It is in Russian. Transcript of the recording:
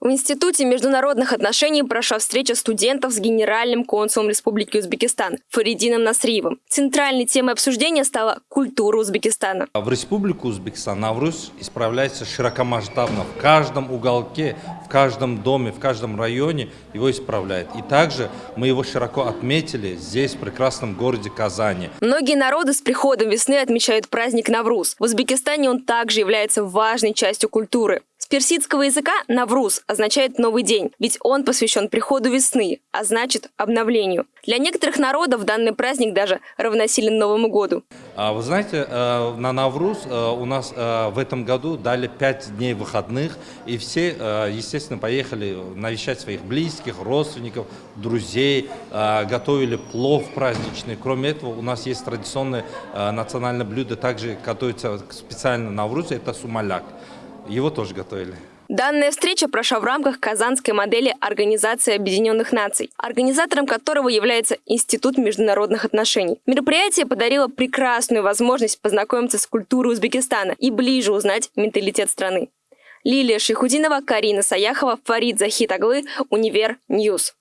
В Институте международных отношений прошла встреча студентов с генеральным консулом Республики Узбекистан Фаридином Насриевым. Центральной темой обсуждения стала культура Узбекистана. В Республику Узбекистан Навруз исправляется широкомасштабно. В каждом уголке, в каждом доме, в каждом районе его исправляют. И также мы его широко отметили здесь, в прекрасном городе Казани. Многие народы с приходом весны отмечают праздник Навруз. В Узбекистане он также является важной частью культуры персидского языка «навруз» означает «новый день», ведь он посвящен приходу весны, а значит обновлению. Для некоторых народов данный праздник даже равносилен Новому году. А вы знаете, э, на Навруз э, у нас э, в этом году дали 5 дней выходных, и все, естественно, поехали навещать своих близких, родственников, друзей, готовили плов праздничный. Кроме этого, у нас есть традиционное национальное блюдо, также готовится специально на Навруз, это сумаляк. Его тоже готовили. Данная встреча прошла в рамках казанской модели Организации Объединенных Наций, организатором которого является Институт международных отношений. Мероприятие подарило прекрасную возможность познакомиться с культурой Узбекистана и ближе узнать менталитет страны. Лилия Шихудинова, Карина Саяхова, Фарид Захитаглы, Univer News.